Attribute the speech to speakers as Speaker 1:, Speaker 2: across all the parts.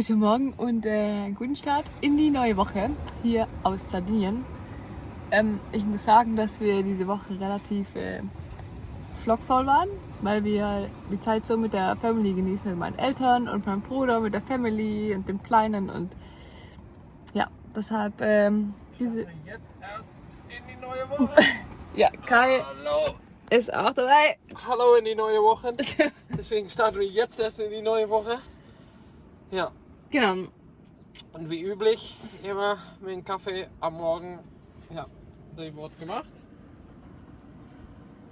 Speaker 1: Guten Morgen und äh, guten Start in die neue Woche hier aus Sardinien. Ähm, ich muss sagen, dass wir diese Woche relativ äh, vlogvoll waren, weil wir die Zeit so mit der Family genießen, mit meinen Eltern und meinem Bruder, mit der Family und dem Kleinen und ja, deshalb ähm, diese...
Speaker 2: Jetzt erst in die neue Woche.
Speaker 1: Ja, Kai
Speaker 2: Hallo.
Speaker 1: ist auch dabei.
Speaker 2: Hallo in die neue Woche. Deswegen starten wir jetzt erst in die neue Woche. Ja,
Speaker 1: genau.
Speaker 2: und wie üblich immer mit dem Kaffee am Morgen. Ja, der wird gemacht.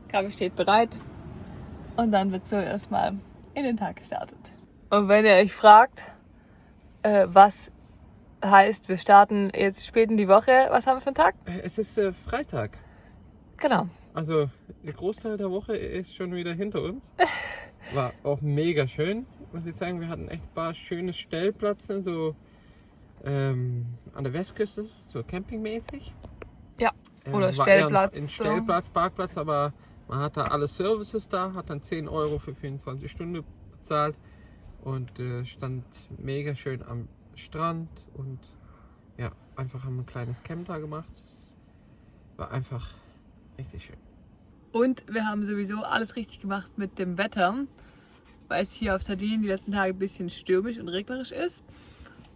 Speaker 1: Kaffee steht bereit und dann wird so erstmal in den Tag gestartet. Und wenn ihr euch fragt, äh, was heißt, wir starten jetzt spät in die Woche, was haben wir für einen Tag?
Speaker 2: Es ist äh, Freitag.
Speaker 1: Genau.
Speaker 2: Also der Großteil der Woche ist schon wieder hinter uns. War auch mega schön, muss ich sagen. Wir hatten echt ein paar schöne Stellplätze, so ähm, an der Westküste, so campingmäßig.
Speaker 1: Ja.
Speaker 2: Äh,
Speaker 1: Oder
Speaker 2: eher
Speaker 1: Stellplatz,
Speaker 2: Ein. Stellplatz, Parkplatz, aber man hat da alle Services da, hat dann 10 Euro für 24 Stunden bezahlt und äh, stand mega schön am Strand und ja, einfach haben ein kleines Camp da gemacht. War einfach richtig schön.
Speaker 1: Und wir haben sowieso alles richtig gemacht mit dem Wetter, weil es hier auf Sardinien die letzten Tage ein bisschen stürmisch und regnerisch ist.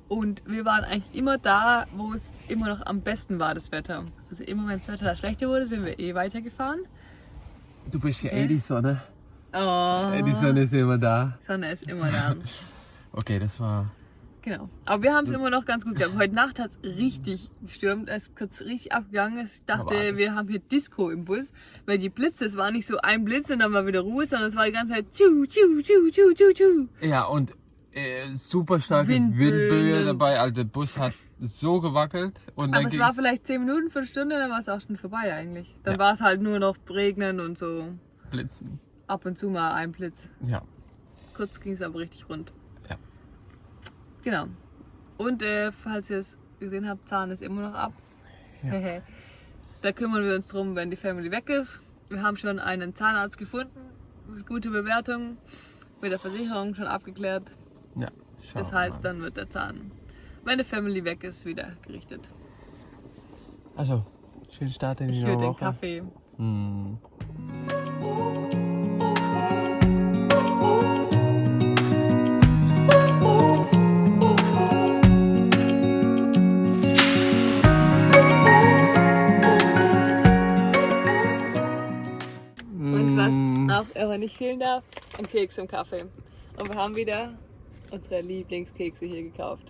Speaker 1: Und wir waren eigentlich immer da, wo es immer noch am besten war, das Wetter. Also immer wenn das Wetter schlechter wurde, sind wir eh weitergefahren.
Speaker 2: Du bist ja
Speaker 1: eh
Speaker 2: die Sonne.
Speaker 1: Oh,
Speaker 2: Die Sonne ist immer da.
Speaker 1: Sonne ist immer da.
Speaker 2: Okay, das war.
Speaker 1: Genau. Aber wir haben es immer noch ganz gut gehabt. Heute Nacht hat es richtig gestürmt. Es ist kurz richtig abgegangen. Ich dachte,
Speaker 2: Aber-
Speaker 1: wir haben hier Disco im Bus, weil die Blitze, es war nicht so ein Blitz und dann war wieder Ruhe, sondern es war die ganze Zeit tschu, tschu, tschu, tschu, tschu, tschu.
Speaker 2: Ja, und äh, super starke Windböe
Speaker 1: und-
Speaker 2: dabei. Also der Bus hat so gewackelt. Und dann
Speaker 1: Aber es war vielleicht 10 Minuten, Viertelstunde, dann war es auch schon vorbei eigentlich. Dann
Speaker 2: Ja.
Speaker 1: war es halt nur noch regnen und so
Speaker 2: Blitzen.
Speaker 1: ab und zu mal ein Blitz.
Speaker 2: Ja.
Speaker 1: Kurz ging es aber richtig rund.
Speaker 2: Ja.
Speaker 1: Genau. Und äh, falls ihr es gesehen habt, Zahn ist immer noch ab. da kümmern wir uns drum, wenn die Family weg ist. Wir haben schon einen Zahnarzt gefunden, mit gute Bewertung, mit der Versicherung schon abgeklärt.
Speaker 2: Ja.
Speaker 1: Das heißt, dann wird der Zahn, wenn die Family weg ist, wieder gerichtet.
Speaker 2: Also, schönen Start in die
Speaker 1: Ich
Speaker 2: neue
Speaker 1: höre den
Speaker 2: Woche.
Speaker 1: Kaffee.
Speaker 2: Hm.
Speaker 1: Nicht fehlen darf, ein Keks im Kaffee. Und wir haben wieder unsere Lieblingskekse hier gekauft.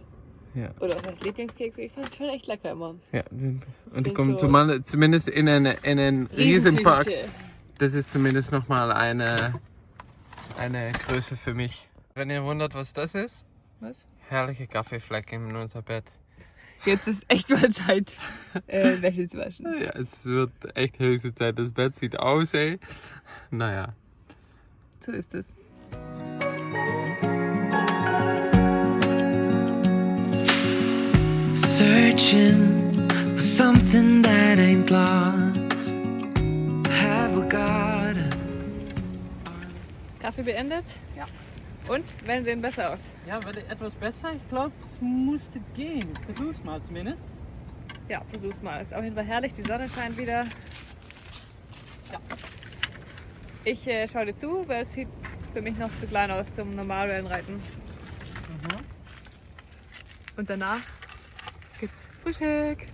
Speaker 2: Ja,
Speaker 1: Oder was heißt Lieblingskekse? Ich fand es schon echt lecker immer.
Speaker 2: ja sind. Und die
Speaker 1: Sind
Speaker 2: kommen
Speaker 1: so-
Speaker 2: zumal- zumindest in einen, in einen Riesenpark.
Speaker 1: Riesentüte.
Speaker 2: Das ist zumindest nochmal eine, eine Größe für mich. Wenn ihr wundert, was das ist,
Speaker 1: Was?
Speaker 2: herrliche Kaffeeflecken in unser Bett.
Speaker 1: Jetzt ist echt mal Zeit, äh, Wäsche zu waschen.
Speaker 2: Ja, es wird echt höchste Zeit. Das Bett sieht aus, ey. Naja.
Speaker 1: So ist es.
Speaker 3: Searching for something that ain't lost. Have we got it?
Speaker 1: Kaffee beendet? Ja. Und? Wellen sehen besser aus.
Speaker 4: Ja, wird etwas besser. Ich glaube, es musste gehen. Versuch's mal zumindest.
Speaker 1: Ja, versuch's mal. Ist auf jeden Fall herrlich. Die Sonne scheint wieder. Ich äh, schaue dir zu, weil es sieht für mich noch zu klein aus zum Normalwellenreiten. Und danach gibt's Frühstück.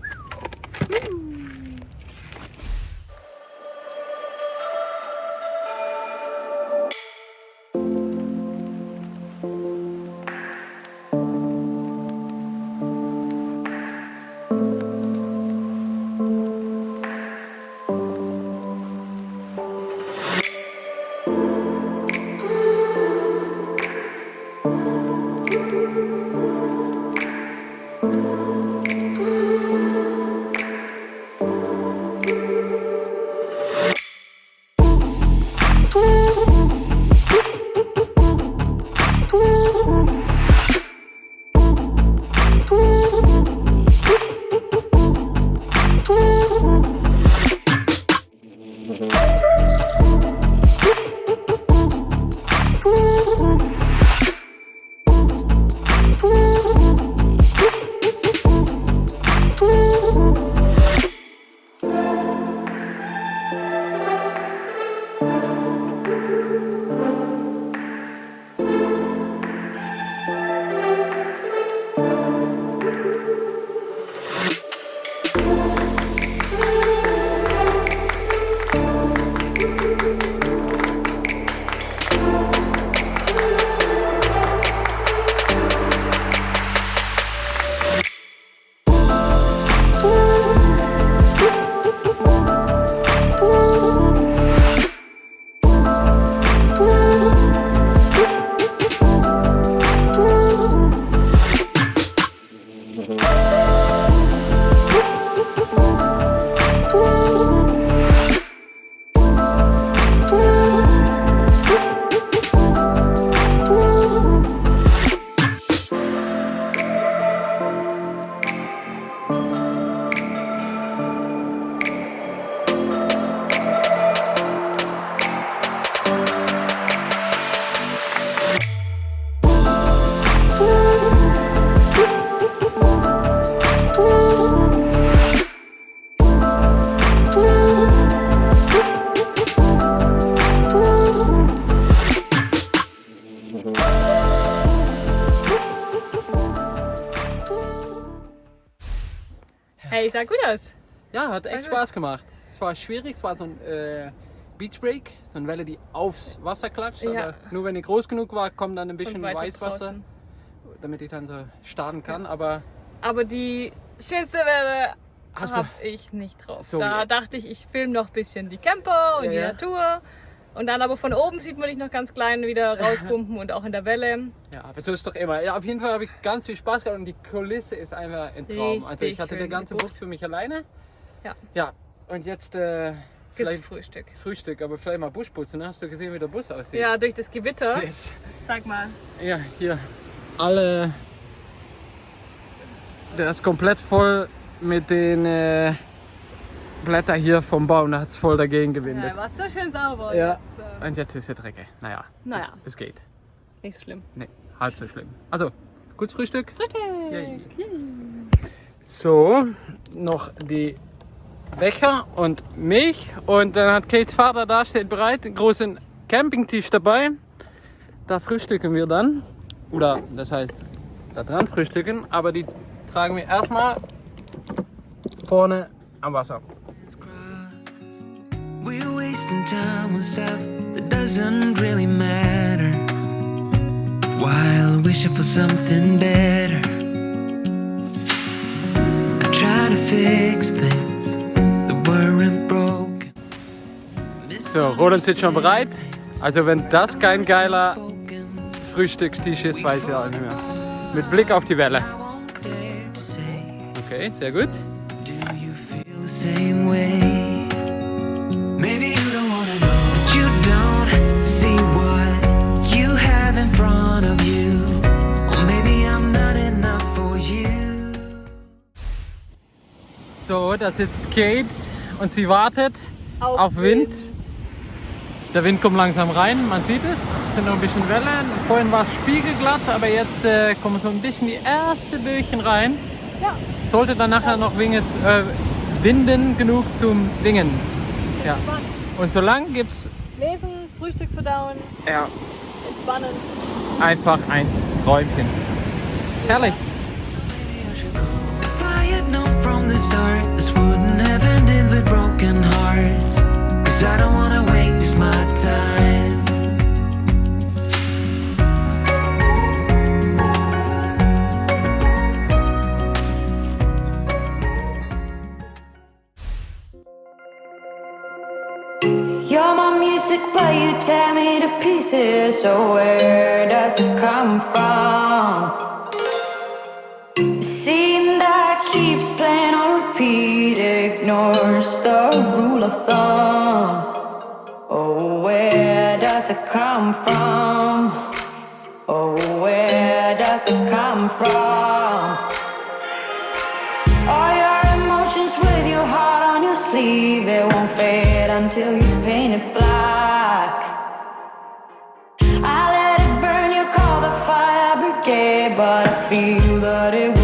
Speaker 1: Ooh. Hey, sah gut aus.
Speaker 4: Ja, hat echt
Speaker 1: gut.
Speaker 4: Spaß gemacht. Es war schwierig, es war so ein äh, Beach Break, so eine Welle, die aufs Wasser klatscht.
Speaker 1: Ja.
Speaker 4: Nur wenn die groß genug war, kommt dann ein bisschen Weißwasser,
Speaker 1: draußen.
Speaker 4: damit ich dann so starten kann. Aber
Speaker 1: Aber die schönste Welle habe ich nicht drauf.
Speaker 4: So,
Speaker 1: da
Speaker 4: ja.
Speaker 1: dachte ich, ich filme noch ein bisschen die Camper und
Speaker 4: Ja,
Speaker 1: die
Speaker 4: ja.
Speaker 1: Natur. Und dann aber von oben sieht man dich noch ganz klein wieder rauspumpen und auch in der Welle.
Speaker 4: ja, aber so ist doch immer. Ja, auf jeden Fall habe ich ganz viel Spaß gehabt und die Kulisse ist einfach ein Traum. also ich
Speaker 1: Richtig
Speaker 4: hatte die
Speaker 1: schön,
Speaker 4: ganze
Speaker 1: die Bucht.
Speaker 4: Bucht für mich alleine.
Speaker 1: Ja.
Speaker 4: Ja, und jetzt äh, vielleicht
Speaker 1: Frühstück.
Speaker 4: Frühstück, aber vielleicht mal Buschputzen. Hast du gesehen, wie der Bus aussieht?
Speaker 1: Ja, durch das Gewitter.
Speaker 4: Ist-
Speaker 1: Sag mal.
Speaker 4: Ja, hier. Alle. Der ist komplett voll mit den äh, Blättern hier vom Baum. Da hat es voll dagegen
Speaker 1: Ja,
Speaker 4: gewindet.
Speaker 1: war so schön sauber.
Speaker 4: Ja.
Speaker 1: Jetzt, äh,
Speaker 4: Und jetzt ist er dreckig. Naja,
Speaker 1: naja,
Speaker 4: es geht.
Speaker 1: nicht so schlimm.
Speaker 4: Nee, halb so schlimm. Also, gutes Frühstück.
Speaker 1: Frühstück.
Speaker 4: Yay. So, noch die Becher und Milch. Und dann hat Kates Vater da, steht bereit, einen großen Campingtisch dabei. Da frühstücken wir dann. Oder das heißt, da dran frühstücken. Aber die tragen wir erstmal vorne am Wasser.
Speaker 5: We're wasting time on stuff that doesn't really matter. While wishing for something better. I try to fix things that weren't broken.
Speaker 4: So, Roland sitzt schon bereit. Also wenn das kein geiler Frühstückstisch ist, weiß ich auch nicht mehr. Mit Blick auf die Welle. Okay, sehr gut.
Speaker 5: do you feel the same way? Maybe you don't wanna know, but you don't see what you have in front of you. Or maybe I'm not enough for you.
Speaker 4: So, da sitzt Kate und sie wartet auf Wind. Der Wind kommt langsam rein, man sieht es. Es sind noch ein bisschen Wellen. Vorhin war es spiegelglatt, aber jetzt äh, kommen so ein bisschen die ersten Böchen rein.
Speaker 1: Ja.
Speaker 4: Sollte dann nachher noch winges, äh, winden genug zum Wingen. Ja. Und so lang gibt es
Speaker 1: Lesen, Frühstück verdauen,
Speaker 4: ja,
Speaker 1: entspannen.
Speaker 4: einfach ein Träumchen. Herrlich.
Speaker 5: If I had known from the start, this wouldn't have ended with broken hearts. Cause I don't wanna waste my time.
Speaker 3: Tear me to pieces. So where does it come from? A scene that keeps playing on repeat ignores the rule of thumb. Oh, where does it come from? Oh, where does it come from? All your emotions with your heart on your sleeve, it won't fade until you paint it black. Feel that it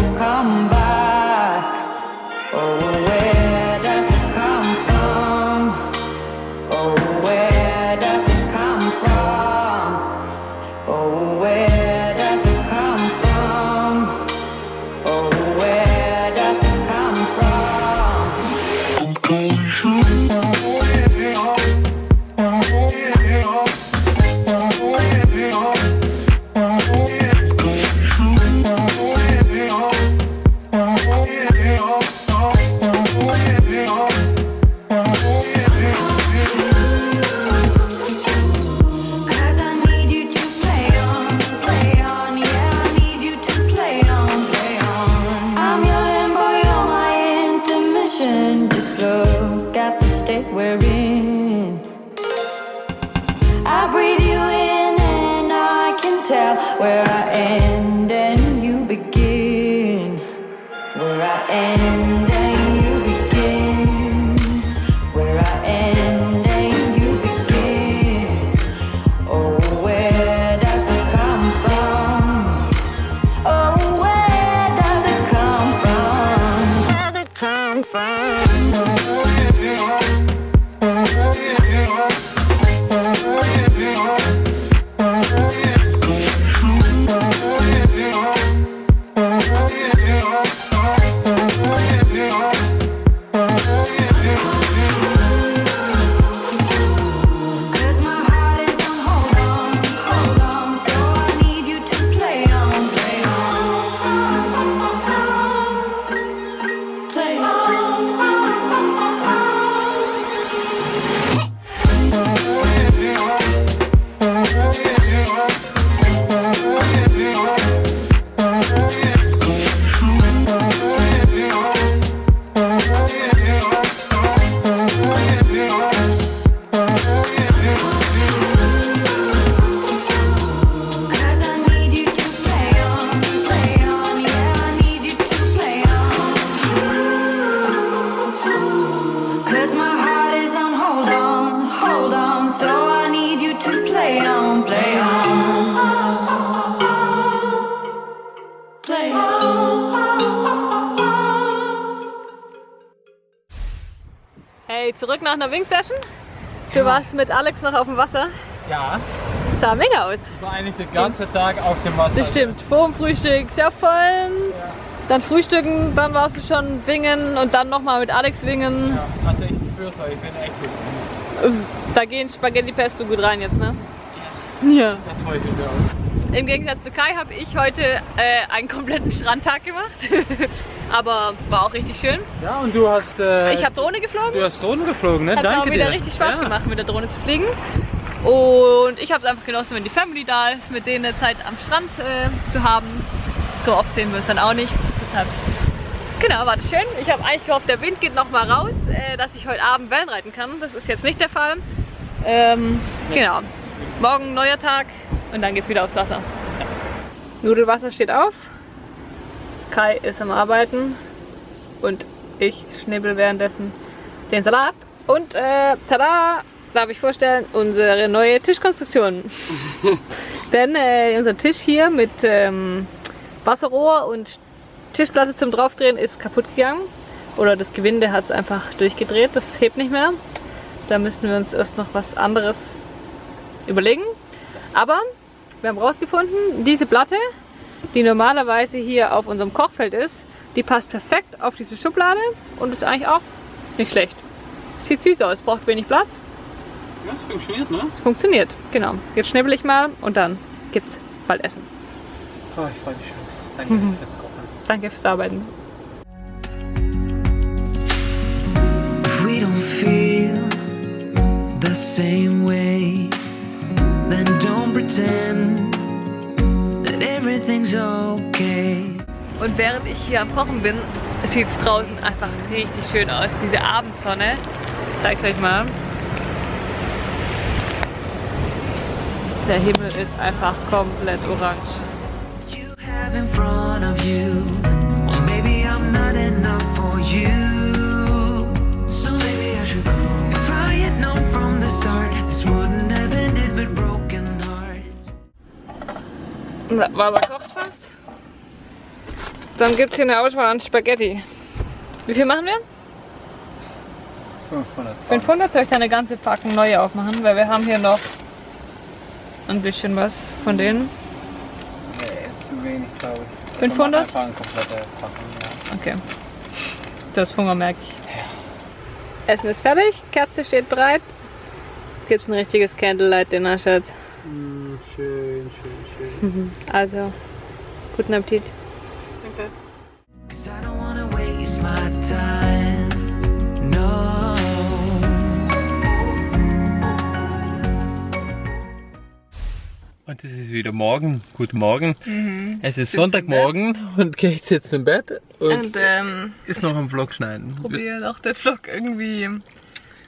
Speaker 3: Just look at the state we're
Speaker 1: in. Zurück nach einer Wing-Session. Du warst mit Alex noch auf dem Wasser.
Speaker 4: Ja,
Speaker 1: Sah mega aus.
Speaker 4: ich war eigentlich den ganzen Tag auf dem Wasser.
Speaker 1: Das stimmt. Vor dem Frühstück sehr voll. Dann frühstücken, dann warst du schon wingen und dann nochmal mit Alex wingen.
Speaker 4: Ja, also ich spür's euch, ich bin echt gut.
Speaker 1: Da gehen Spaghetti Pesto gut rein jetzt, ne? Ja.
Speaker 4: Da freue ich mich auch.
Speaker 1: Im Gegensatz zu Kai habe ich heute äh, einen kompletten Strandtag gemacht. Aber war auch richtig schön.
Speaker 4: Ja, und du hast. Äh,
Speaker 1: Ich habe Drohne geflogen.
Speaker 4: Du hast Drohnen geflogen, ne?
Speaker 1: Hat
Speaker 4: Danke
Speaker 1: auch wieder
Speaker 4: dir.
Speaker 1: richtig Spaß
Speaker 4: ja.
Speaker 1: gemacht, mit der Drohne zu fliegen. Und ich habe es einfach genossen, wenn die Family da ist, mit denen eine Zeit am Strand äh, zu haben. So oft sehen wir uns dann auch nicht. Deshalb, genau, war das schön. Ich habe eigentlich gehofft, der Wind geht noch mal raus, äh, dass ich heute Abend Wellen reiten kann. Das ist jetzt nicht der Fall. Ähm, genau. Morgen neuer Tag und dann geht's wieder aufs Wasser. Nudelwasser steht auf. Kai ist am Arbeiten und ich schnibbel währenddessen den Salat. Und äh, tada, darf ich vorstellen, unsere neue Tischkonstruktion. Denn äh, unser Tisch hier mit ähm, Wasserrohr und Tischplatte zum Draufdrehen ist kaputt gegangen. Oder das Gewinde hat es einfach durchgedreht, das hebt nicht mehr. Da müssen wir uns erst noch was anderes überlegen. Aber wir haben rausgefunden, diese Platte, die normalerweise hier auf unserem Kochfeld ist, die passt perfekt auf diese Schublade und ist eigentlich auch nicht schlecht. Sieht süß aus, braucht wenig Platz.
Speaker 4: Ja, das funktioniert, ne?
Speaker 1: Es funktioniert, genau. Jetzt schnibbel ich mal und dann gibt's bald Essen.
Speaker 4: Oh, ich freue mich schon. Danke fürs Kochen.
Speaker 1: Danke fürs Arbeiten.
Speaker 3: If we don't feel the same way, pretend that everything's okay.
Speaker 1: Und während ich hier am Kochen bin, sieht es draußen einfach richtig schön aus. Diese Abendsonne. Ich zeig's euch mal. Der Himmel ist einfach komplett orange.
Speaker 3: You have in front of you, or maybe I'm not enough for you. So maybe I should go. If I had known from the start, this wouldn't have ended broken hearts.
Speaker 1: War kocht fast. Dann gibt es hier eine Auswahl an Spaghetti. Wie viel machen wir?
Speaker 4: 500.
Speaker 1: 500 soll ich da eine ganze Packung neue aufmachen, weil wir haben hier noch ein bisschen was von denen.
Speaker 4: Nee, ist zu wenig, glaube ich.
Speaker 1: 500?
Speaker 4: Einfach eine komplette Packung, ja.
Speaker 1: Okay. Das Hunger merke ich. Essen ist fertig, Kerze steht bereit. Jetzt gibt es ein richtiges Candlelight Dinner, Schatz.
Speaker 4: Mm, schön, schön, schön.
Speaker 1: Also, guten Appetit. Danke.
Speaker 2: Und es ist wieder morgen. Guten Morgen.
Speaker 1: Mhm.
Speaker 2: Es ist Sonntagmorgen und Kate sitzt im Bett und,
Speaker 1: Und ähm,
Speaker 2: ist noch am Vlog schneiden.
Speaker 1: probiere noch den Vlog irgendwie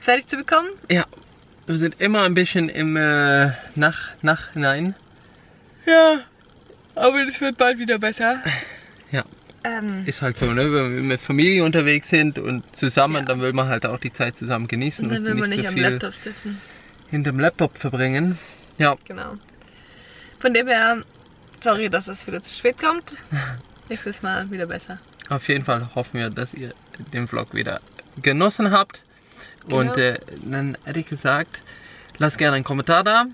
Speaker 1: fertig zu bekommen.
Speaker 2: Ja, wir sind immer ein bisschen im äh, Nach Nachhinein.
Speaker 1: Ja, aber es wird bald wieder besser.
Speaker 2: Ja,
Speaker 1: Ähm,
Speaker 2: ist halt so, ne? Wenn wir mit Familie unterwegs sind und zusammen,
Speaker 1: Ja.
Speaker 2: dann will man halt auch die Zeit zusammen genießen
Speaker 1: und dann will man
Speaker 2: nicht
Speaker 1: nicht
Speaker 2: so
Speaker 1: am
Speaker 2: viel
Speaker 1: Laptop sitzen.
Speaker 2: hinterm Laptop verbringen. Ja,
Speaker 1: Genau. Von dem her, sorry, dass es wieder zu spät kommt. Nächstes Mal wieder besser.
Speaker 2: auf jeden Fall hoffen wir, dass ihr den Vlog wieder genossen habt.
Speaker 1: Genau.
Speaker 2: Und äh, dann hätte ich gesagt, lasst gerne einen Kommentar da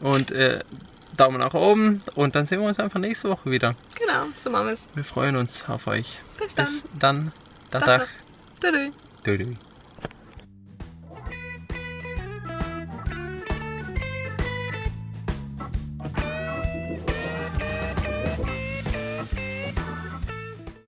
Speaker 2: und äh, Daumen nach oben und dann sehen wir uns einfach nächste Woche wieder.
Speaker 1: Genau, so machen wir es.
Speaker 2: Wir freuen uns auf euch.
Speaker 1: Bis dann.
Speaker 2: Bis dann.
Speaker 1: Tag.